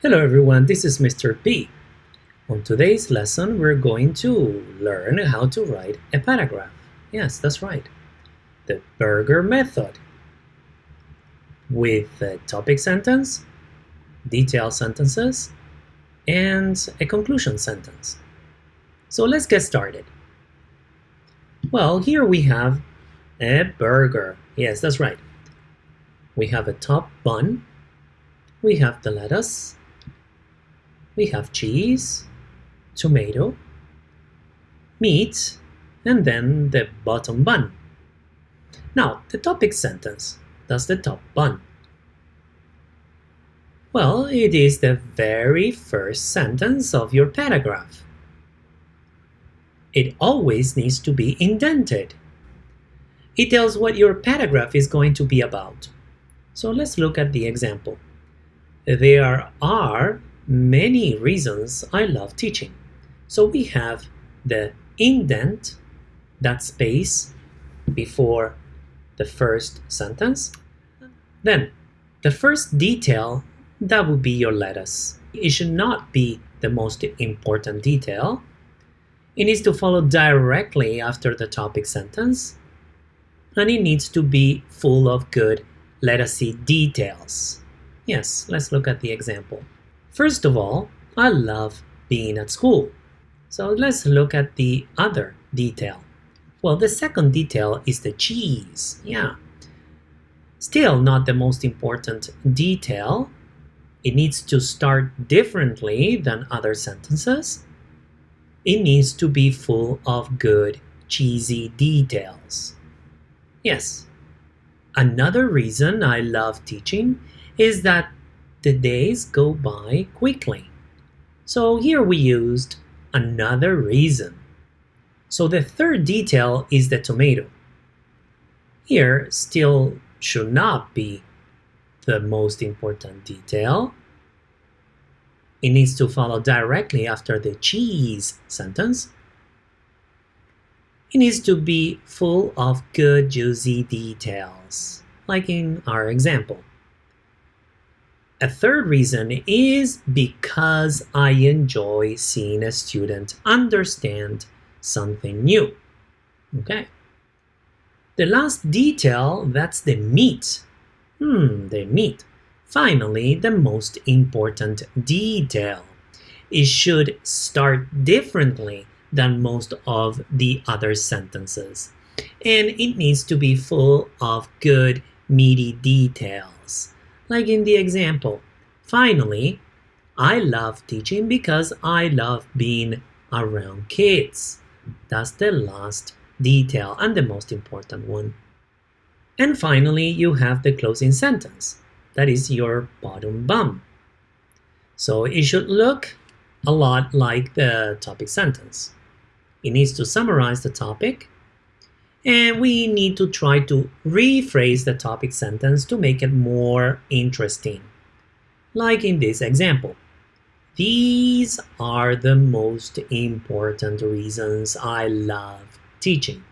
Hello everyone, this is Mr. P. On today's lesson, we're going to learn how to write a paragraph. Yes, that's right. The Burger method. With a topic sentence, detailed sentences, and a conclusion sentence. So let's get started. Well, here we have a burger. Yes, that's right. We have a top bun. We have the lettuce we have cheese, tomato, meat, and then the bottom bun. Now, the topic sentence, Does the top bun. Well, it is the very first sentence of your paragraph. It always needs to be indented. It tells what your paragraph is going to be about. So let's look at the example. There are many reasons I love teaching. So we have the indent, that space before the first sentence. Then the first detail, that would be your lettuce. It should not be the most important detail. It needs to follow directly after the topic sentence. And it needs to be full of good lettucey details. Yes, let's look at the example. First of all, I love being at school. So let's look at the other detail. Well, the second detail is the cheese. Yeah. Still not the most important detail. It needs to start differently than other sentences. It needs to be full of good, cheesy details. Yes. Another reason I love teaching is that the days go by quickly. So here we used another reason. So the third detail is the tomato. Here still should not be the most important detail. It needs to follow directly after the cheese sentence. It needs to be full of good juicy details, like in our example. A third reason is because I enjoy seeing a student understand something new. Okay. The last detail, that's the meat. Hmm, the meat. Finally, the most important detail. It should start differently than most of the other sentences. And it needs to be full of good, meaty details like in the example. Finally, I love teaching because I love being around kids. That's the last detail and the most important one. And finally, you have the closing sentence. That is your bottom bum. So it should look a lot like the topic sentence. It needs to summarize the topic and we need to try to rephrase the topic sentence to make it more interesting. Like in this example. These are the most important reasons I love teaching.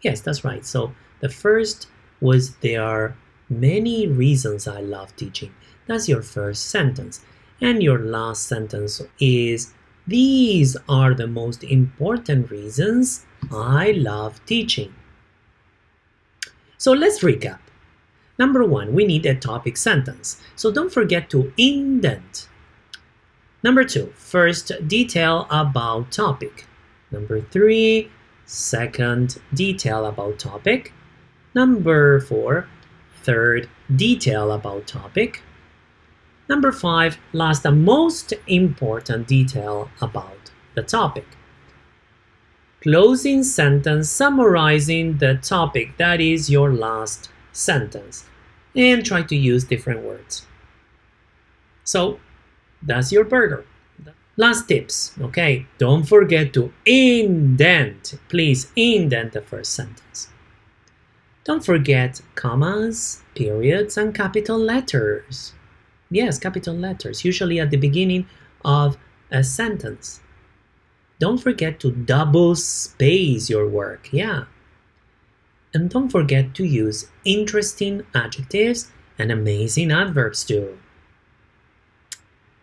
Yes, that's right. So the first was there are many reasons I love teaching. That's your first sentence. And your last sentence is these are the most important reasons I love teaching. So let's recap. Number one, we need a topic sentence. So don't forget to indent. Number two, first detail about topic. Number three, second detail about topic. Number four, third detail about topic. Number five, last and most important detail about the topic. Closing sentence summarizing the topic, that is your last sentence. And try to use different words. So, that's your burger. Last tips, okay? Don't forget to indent. Please indent the first sentence. Don't forget commas, periods, and capital letters. Yes, capital letters, usually at the beginning of a sentence. Don't forget to double space your work, yeah. And don't forget to use interesting adjectives and amazing adverbs too.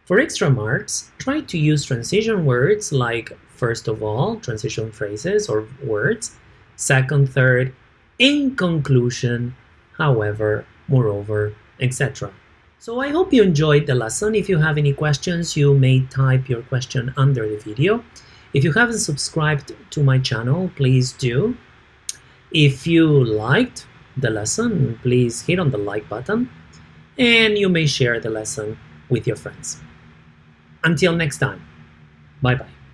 For extra marks, try to use transition words like first of all, transition phrases or words, second, third, in conclusion, however, moreover, etc. So I hope you enjoyed the lesson. If you have any questions, you may type your question under the video. If you haven't subscribed to my channel, please do. If you liked the lesson, please hit on the like button and you may share the lesson with your friends. Until next time, bye bye.